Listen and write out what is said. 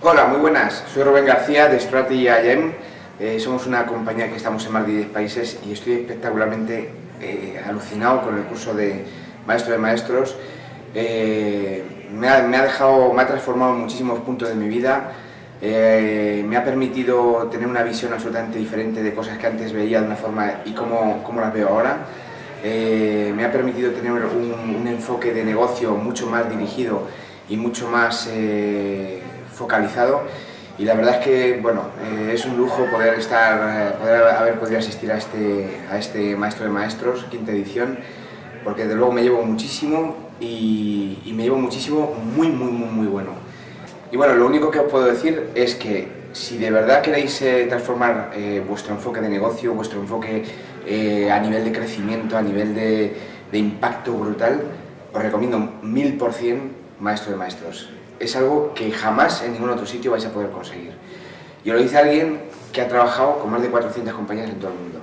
Hola, muy buenas. Soy Rubén García de Strategy IM. Eh, somos una compañía que estamos en más de 10 países y estoy espectacularmente eh, alucinado con el curso de Maestro de Maestros. Eh, me, ha, dejado, me ha transformado en muchísimos puntos de mi vida. me ha permitido tener una visión absolutamente diferente de cosas que antes veía de una forma y cómo, cómo las veo ahora. me ha permitido tener un, enfoque de negocio mucho más dirigido y mucho más focalizado y la verdad es que bueno, eh, es un lujo poder, estar, eh, poder haber podido asistir a este, a este Maestro de Maestros, quinta edición, porque de luego me llevo muchísimo y, me llevo muchísimo muy, muy, muy, muy bueno. Y bueno, lo único que os puedo decir es que si de verdad queréis eh, transformar vuestro enfoque de negocio, vuestro enfoque a nivel de crecimiento, a nivel de, de impacto brutal, os recomiendo mil por cien Maestro de Maestros es algo que jamás en ningún otro sitio vais a poder conseguir. Y lo dice alguien que ha trabajado con más de 400 compañías en todo el mundo.